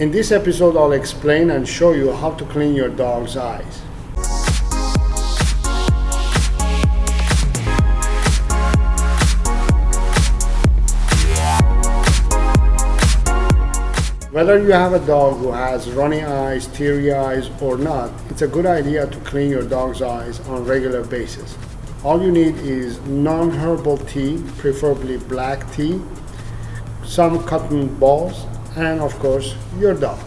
In this episode, I'll explain and show you how to clean your dog's eyes. Whether you have a dog who has runny eyes, teary eyes or not, it's a good idea to clean your dog's eyes on a regular basis. All you need is non-herbal tea, preferably black tea, some cotton balls, and of course your dog.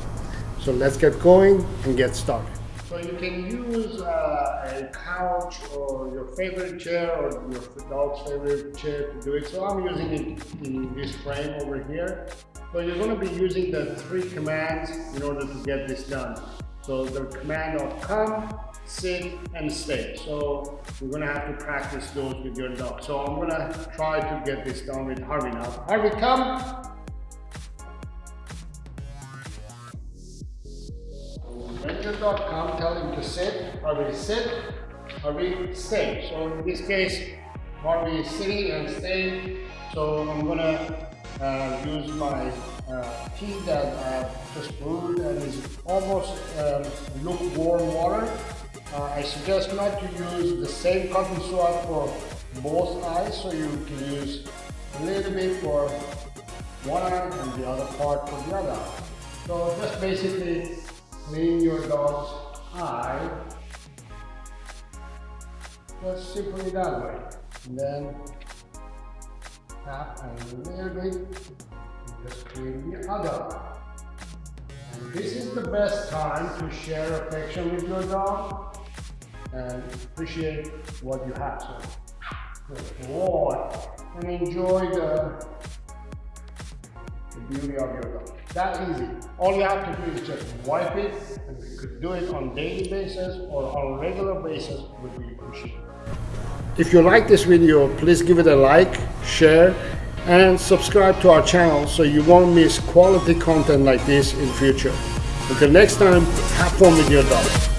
So let's get going and get started. So you can use uh, a couch or your favorite chair or your dog's favorite chair to do it. So I'm using it in this frame over here. So you're going to be using the three commands in order to get this done. So the command of come, sit, and stay. So you're going to have to practice those with your dog. So I'm going to try to get this done with Harvey now. Harvey, come. Tell him to sit. Harvey, sit. Harvey, stay. So in this case, Harvey is sitting and staying. So I'm to uh, use my uh, tea that I just brewed and is almost um, lukewarm water. Uh, I suggest not to use the same cotton swab for both eyes, so you can use a little bit for one eye and the other part for the other. So just basically clean your dog's eye just simply that way. And then tap and a little just clean the other. And this is the best time to share affection with your dog and appreciate what you have. So walk and enjoy the, the beauty of your dog. That easy. All you have to do is just wipe it and you could do it on daily basis or on regular basis would be appreciated. If you like this video, please give it a like, share, and subscribe to our channel so you won't miss quality content like this in future. Until next time, have fun with your dog.